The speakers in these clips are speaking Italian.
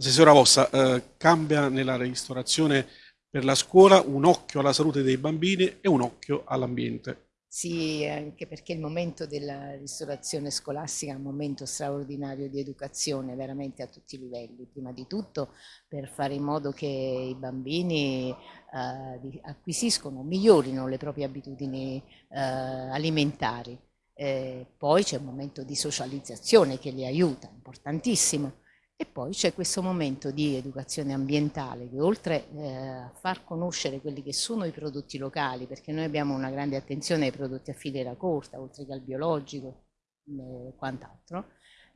Assessora Vossa, eh, cambia nella ristorazione per la scuola un occhio alla salute dei bambini e un occhio all'ambiente. Sì, anche perché il momento della ristorazione scolastica è un momento straordinario di educazione veramente a tutti i livelli, prima di tutto per fare in modo che i bambini eh, acquisiscono, migliorino le proprie abitudini eh, alimentari. Eh, poi c'è un momento di socializzazione che li aiuta, importantissimo. E poi c'è questo momento di educazione ambientale che oltre eh, a far conoscere quelli che sono i prodotti locali, perché noi abbiamo una grande attenzione ai prodotti a filiera corta, oltre che al biologico e eh, quant'altro,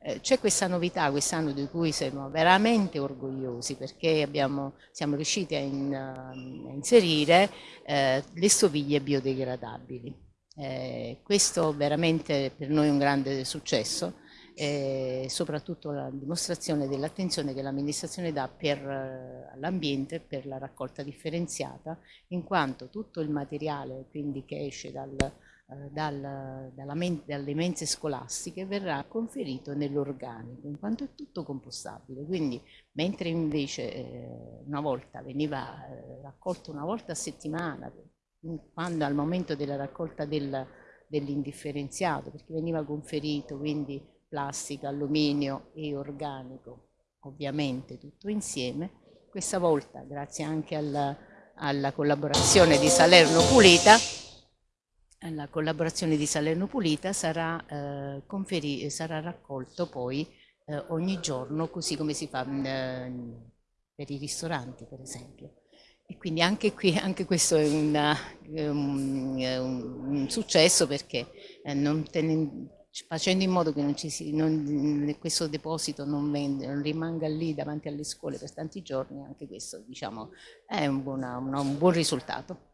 eh, c'è questa novità quest'anno di cui siamo veramente orgogliosi perché abbiamo, siamo riusciti a, in, a inserire eh, le stoviglie biodegradabili. Eh, questo veramente per noi è un grande successo e soprattutto la dimostrazione dell'attenzione che l'amministrazione dà per eh, l'ambiente, per la raccolta differenziata, in quanto tutto il materiale quindi, che esce dal, eh, dal, dalle mense scolastiche verrà conferito nell'organico, in quanto è tutto compostabile. Quindi mentre invece eh, una volta veniva eh, raccolto una volta a settimana, quando al momento della raccolta del, dell'indifferenziato, perché veniva conferito quindi plastica, alluminio e organico, ovviamente tutto insieme. Questa volta, grazie anche alla, alla collaborazione di Salerno Pulita, alla collaborazione di Salerno Pulita sarà, eh, sarà raccolto poi eh, ogni giorno, così come si fa eh, per i ristoranti, per esempio. E quindi anche qui, anche questo è una, un, un, un, successo perché eh, non tenendo facendo in modo che non si, non, questo deposito non, vende, non, rimanga lì davanti alle scuole per tanti giorni, anche questo diciamo, è un, buona, un buon risultato.